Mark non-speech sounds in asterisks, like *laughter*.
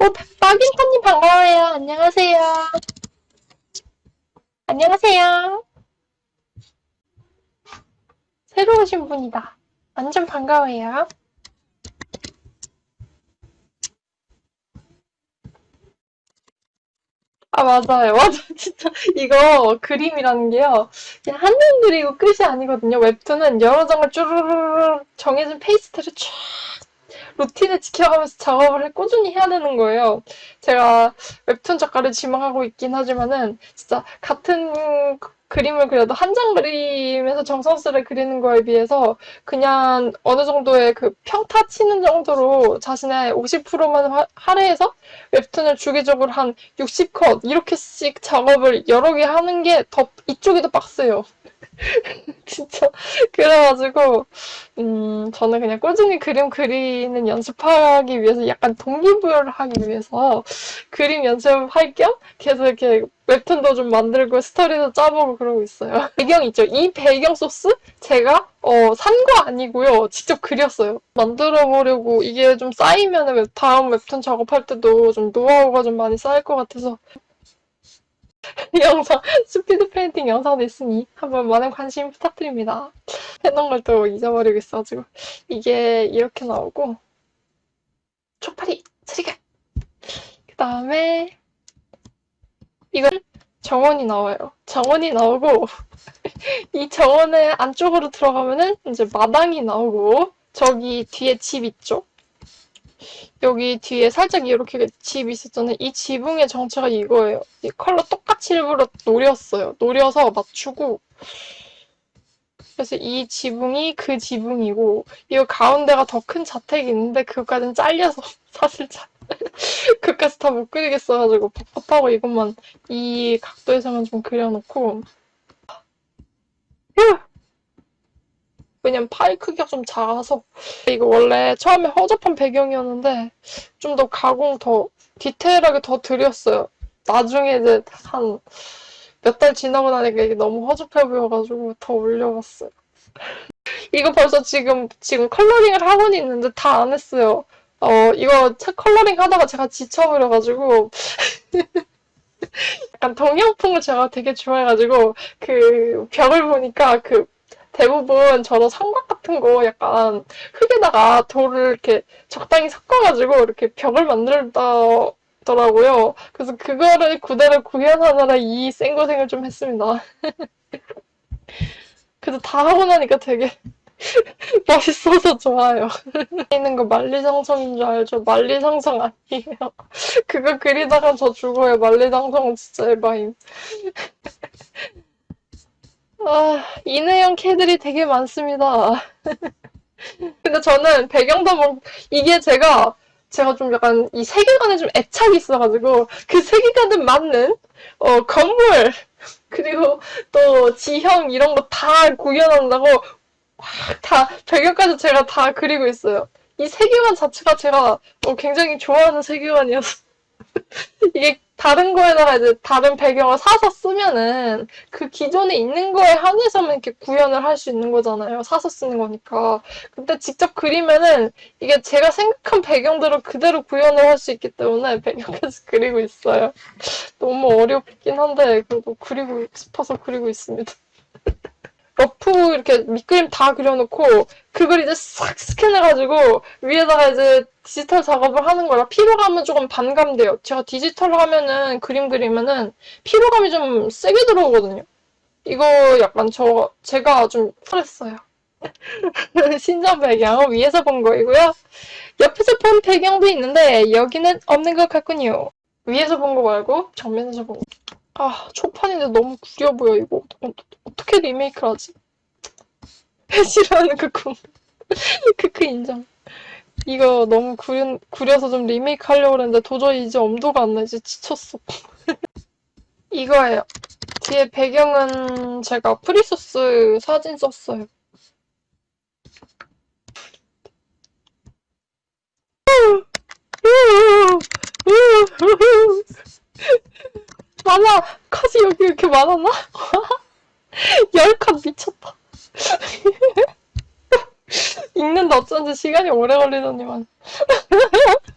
어, 박인터님 반가워요. 안녕하세요. 안녕하세요. 새로 오신 분이다. 완전 반가워요. 아, 맞아요. *laughs* 맞아. 진짜, 이거 그림이라는 게요. 그냥 한장 그리고 끝이 아니거든요. 웹툰은 여러 장을 쭈르르르 정해진 페이지를 쫙 루틴을 지켜가면서 작업을 해- 꾸준히 해야 되는 거예요. 제가 웹툰 작가를 지망하고 있긴 하지만은 진짜 같은 그- 그림을 그려도 한 장 그림에서 정성스레 그리는 거에 비해서 그냥 어느 정도의 그 평타 치는 정도로 자신의 50%만 할애해서 웹툰을 주기적으로 한 60컷 이렇게씩 작업을 여러 개 하는 게 더 이쪽이 더 빡세요. *laughs* 진짜 그래가지고 음 저는 그냥 꾸준히 그림 그리는 연습하기 위해서 약간 동기부여를 하기 위해서 그림 연습할 겸 계속 이렇게 웹툰도 좀 만들고 스토리도 짜보고 그러고 있어요. *laughs* 배경 있죠? 이 배경 소스 제가 어, 산 거 아니고요. 직접 그렸어요. 만들어 보려고 이게 좀 쌓이면 웹, 다음 웹툰 작업할 때도 좀 노하우가 좀 많이 쌓일 것 같아서 *laughs* 영상 스피드 페인팅 영상도 있으니 한번 많은 관심 부탁드립니다. 해놓은 걸 또 잊어버리고 있어가지고 이게 이렇게 나오고 초파리 쓰리가 그 다음에 이걸 정원이 나와요. 정원이 나오고 *laughs* 이 정원의 안쪽으로 들어가면은 이제 마당이 나오고 저기 뒤에 집 있죠? 여기 뒤에 살짝 이렇게 집 있었잖아요. 이 지붕의 정체가 이거예요. 이 컬러 똑같이 일부러 노렸어요. 노려서 맞추고 그래서 이 지붕이 그 지붕이고 이 가운데가 더 큰 자택이 있는데 그것까지는 잘려서 *laughs* 사실 잘 *laughs* 그까지 다 못 그리겠어가지고 법법하고 이것만 이 각도에서만 좀 그려놓고 휴! 왜냐면 파일 크기가 좀 작아서 이거 원래 처음에 허접한 배경이었는데 좀 더 가공 더 디테일하게 더 드렸어요. 나중에 이제 한 몇 달 지나고 나니까 이게 너무 허접해 보여가지고 더 올려봤어요. 이거 벌써 지금 지금 coloring을 하고는 있는데 다 안 했어요. 어 이거 차 coloring 하다가 제가 지쳐버려가지고 *laughs* 약간 동양풍을 제가 되게 좋아해가지고 그 벽을 보니까 그 대부분 저런 성곽 같은 거 약간 흙에다가 돌을 이렇게 적당히 섞어가지고 이렇게 벽을 만들더라고요. 그래서 그거를 그대로 구현하느라 이 생고생을 좀 했습니다. *laughs* 그래도 다 하고 나니까 되게 *laughs* 멋있어서 좋아요. *laughs* 있는 거 만리장성인 줄 알죠? 만리장성 아니에요. 그거 그리다가 저 죽어요. 만리장성은 진짜 에바임. 아, 인해형 캐들이 되게 많습니다. *laughs* 근데 저는 배경도 뭐, 이게 제가, 제가 좀 약간 이 세계관에 좀 애착이 있어가지고, 그 세계관에 맞는, 어, 건물, 그리고 또 지형 이런 거 다 구현한다고, 다, 배경까지 제가 다 그리고 있어요. 이 세계관 자체가 제가 어, 굉장히 좋아하는 세계관이어서. *laughs* 이게 다른 거에다가 이제 다른 배경을 사서 쓰면은 그 기존에 있는 거에 한해서만 이렇게 구현을 할 수 있는 거잖아요. 사서 쓰는 거니까. 근데 직접 그리면은 이게 제가 생각한 배경대로 그대로 구현을 할 수 있기 때문에 *laughs* 배경까지 그리고 있어요. 너무 어렵긴 한데 그래도 그리고 싶어서 그리고 있습니다. rough 이렇게 밑그림 다 그려놓고 그걸 이제 싹 스캔해가지고 위에다가 이제 디지털 작업을 하는 거라 피로감은 조금 반감돼요. 제가 디지털로 하면은 그림 그리면은 피로감이 좀 세게 들어오거든요. 이거 약간 저 제가 좀 풀했어요. *laughs* 신전 배경 위에서 본 거이고요. 옆에서 본 배경도 있는데 여기는 없는 것 같군요. 위에서 본 거 말고 정면에서 본 거. 아 초판인데 너무 구려 보여 이거 어, 어떻게 리메이크를 하지? *laughs* 싫어하는 그 꿈. 크크 *laughs* 인정. 이거 너무 구려, 구려서 좀 리메이크 하려고 했는데 도저히 이제 엄두가 안 나. 이제 지쳤어. *laughs* 이거예요. 뒤에 배경은 제가 free source 사진 썼어요. 많아! 컷이 여기 이렇게 많았나? *laughs* 열컷 미쳤다. *laughs* 읽는데 어쩐지 시간이 오래 걸리더니만. *laughs*